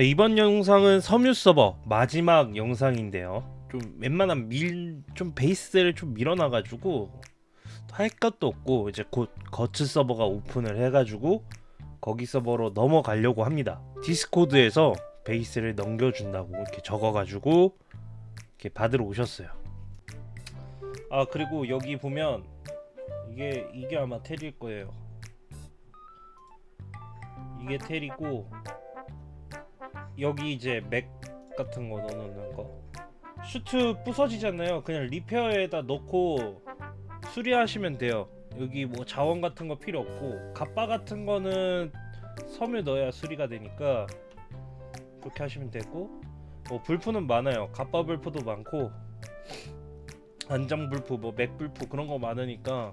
네, 이번 영상은 섬유 서버 마지막 영상인데요. 좀 웬만한 밀 좀 베이스를 좀 밀어놔가지고 할 것도 없고 이제 곧 거츠 서버가 오픈을 해가지고 거기 서버로 넘어가려고 합니다. Discord에서 베이스를 넘겨준다고 이렇게 적어가지고 이렇게 받으러 오셨어요. 아 그리고 여기 보면 이게 이게 아마 텔일 거예요. 이게 텔이고 여기 이제 Mek 같은 거 넣어놓는 거. 슈트 부서지잖아요. 그냥 repair에다 넣고 수리하시면 돼요. 여기 뭐 자원 같은 거 필요 없고 갑바 같은 거는 섬유 넣어야 수리가 되니까 그렇게 하시면 되고. 뭐 블프는 많아요. 갑바 블프도 많고 안장 블프 뭐 Mek 블프 그런 거 많으니까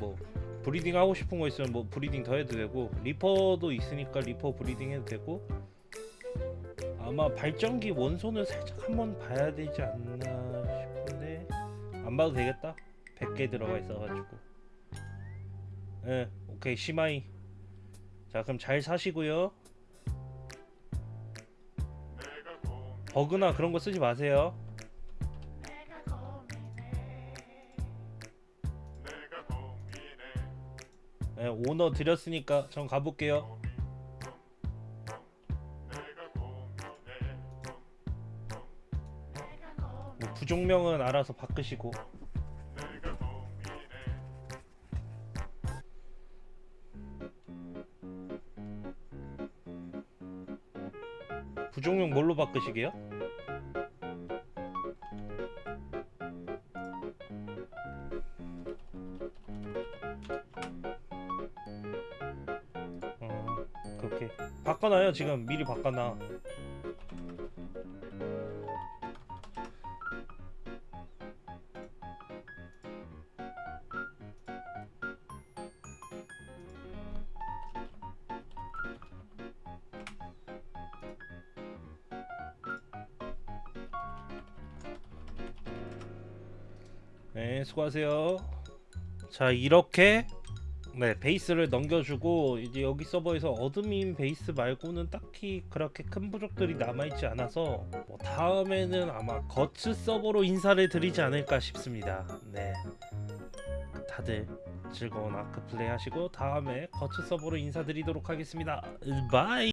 뭐 breeding 하고 싶은 거 있으면 뭐 breeding 더 해도 되고 Reaper도 있으니까 Reaper breeding 해도 되고 아마 발전기 원소는 살짝 한번 봐야 되지 않나 싶은데 안 봐도 되겠다. 100개 들어가 있어가지고. 예 오케이 시마이. 자 그럼 잘 사시고요. 버그나 그런 거 쓰지 마세요 예, 오너 드렸으니까 전 가볼게요 뭐 부종명은 알아서 바꾸시고 부종명 뭘로 바꾸시게요? 그렇게 바꿔놔요 지금. 미리 바꿔놔. 네 수고하세요. 자 이렇게 네 베이스를 넘겨주고 이제 여기 서버에서 admin 베이스 말고는 딱히 그렇게 큰 부족들이 남아있지 않아서 뭐 다음에는 아마 거츠 서버로 인사를 드리지 않을까 싶습니다. 네. 다들 즐거운 아크 플레이 하시고 다음에 거츠 서버로 인사드리도록 하겠습니다. bye